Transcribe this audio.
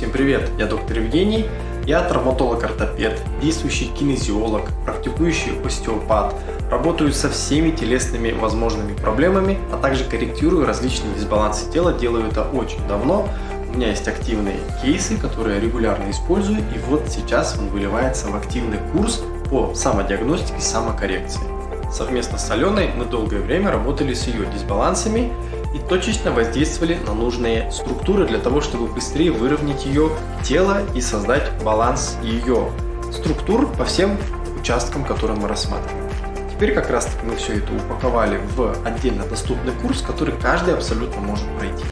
Всем привет, я доктор Евгений, я травматолог-ортопед, действующий кинезиолог, практикующий остеопат, работаю со всеми телесными возможными проблемами, а также корректирую различные дисбалансы тела, делаю это очень давно. У меня есть активные кейсы, которые я регулярно использую, и вот сейчас он выливается в активный курс по самодиагностике самокоррекции. Совместно с Аленой мы долгое время работали с ее дисбалансами и точечно воздействовали на нужные структуры для того, чтобы быстрее выровнять ее тело и создать баланс ее структур по всем участкам, которые мы рассматриваем. Теперь как раз таки мы все это упаковали в отдельно доступный курс, который каждый абсолютно может пройти.